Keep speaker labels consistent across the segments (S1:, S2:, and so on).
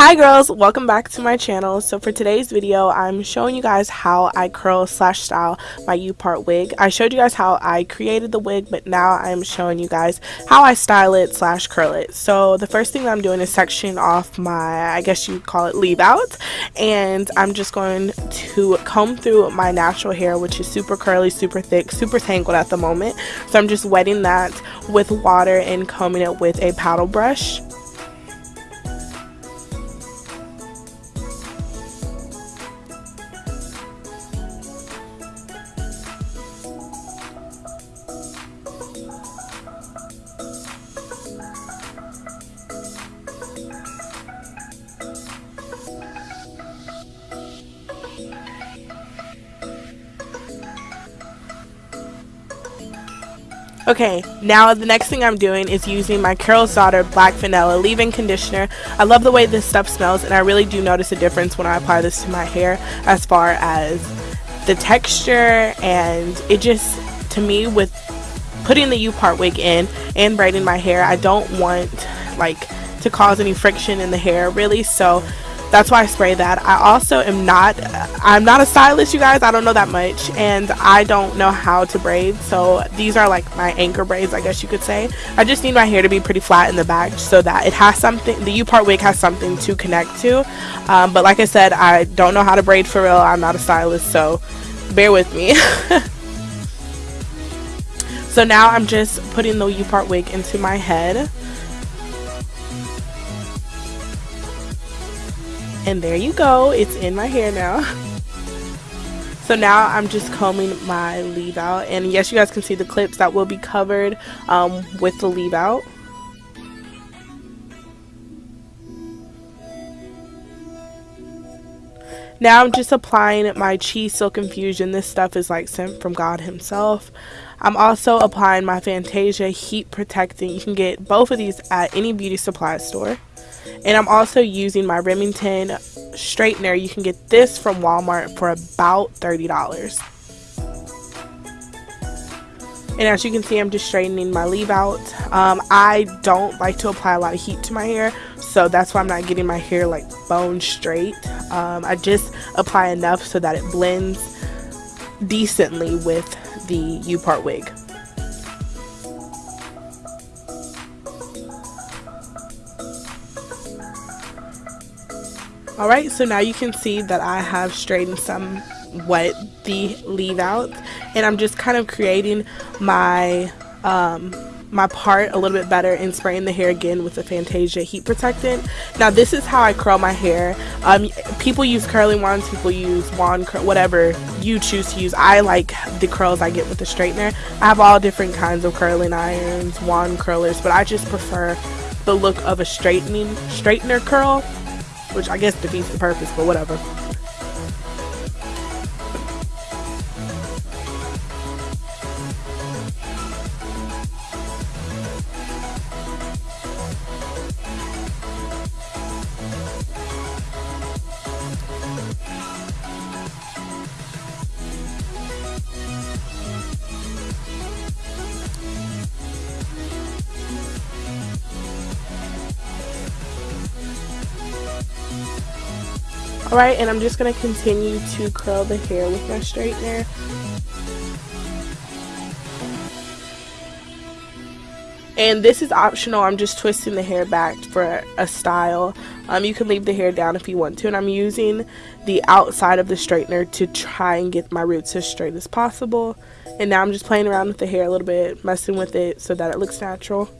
S1: Hi girls, welcome back to my channel. So for today's video, I'm showing you guys how I curl slash style my U-part wig. I showed you guys how I created the wig, but now I'm showing you guys how I style it slash curl it. So the first thing I'm doing is sectioning off my, I guess you call it leave out, and I'm just going to comb through my natural hair, which is super curly, super thick, super tangled at the moment. So I'm just wetting that with water and combing it with a paddle brush. Okay, now the next thing I'm doing is using my Carol's Daughter Black Vanilla Leave-In Conditioner. I love the way this stuff smells and I really do notice a difference when I apply this to my hair as far as the texture and it just, to me, with putting the U-part wig in and braiding my hair, I don't want like to cause any friction in the hair really, so that's why I spray that. I also am not, I'm not a stylist, you guys. I don't know that much, and I don't know how to braid. So these are like my anchor braids, I guess you could say. I just need my hair to be pretty flat in the back so that it has something. The U-part wig has something to connect to. Um, but like I said, I don't know how to braid for real. I'm not a stylist, so bear with me. so now I'm just putting the U-part wig into my head. And there you go it's in my hair now so now I'm just combing my leave out and yes you guys can see the clips that will be covered um, with the leave out Now I'm just applying my Chi Silk Infusion. This stuff is like sent from God himself. I'm also applying my Fantasia Heat Protectant. You can get both of these at any beauty supply store. And I'm also using my Remington straightener. You can get this from Walmart for about $30. And as you can see, I'm just straightening my leave out. Um, I don't like to apply a lot of heat to my hair, so that's why I'm not getting my hair like bone straight. Um, I just apply enough so that it blends decently with the U-part wig. Alright, so now you can see that I have straightened some, somewhat the leave out and I'm just kind of creating my um, my part a little bit better and spraying the hair again with the Fantasia heat protectant. Now this is how I curl my hair. Um, people use curling wands, people use wand curl, whatever you choose to use. I like the curls I get with the straightener. I have all different kinds of curling irons, wand curlers, but I just prefer the look of a straightening straightener curl which I guess defeats the purpose, but whatever. Alright, and I'm just going to continue to curl the hair with my straightener. And this is optional. I'm just twisting the hair back for a style. Um, you can leave the hair down if you want to. And I'm using the outside of the straightener to try and get my roots as straight as possible. And now I'm just playing around with the hair a little bit, messing with it so that it looks natural.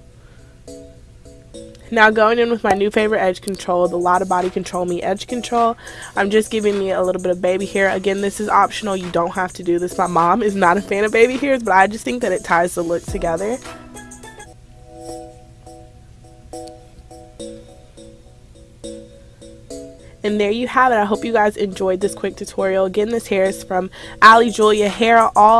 S1: Now going in with my new favorite edge control, the Lotta Body Control Me Edge Control. I'm just giving me a little bit of baby hair. Again, this is optional. You don't have to do this. My mom is not a fan of baby hairs, but I just think that it ties the look together. And there you have it. I hope you guys enjoyed this quick tutorial. Again, this hair is from Ali Julia Hair All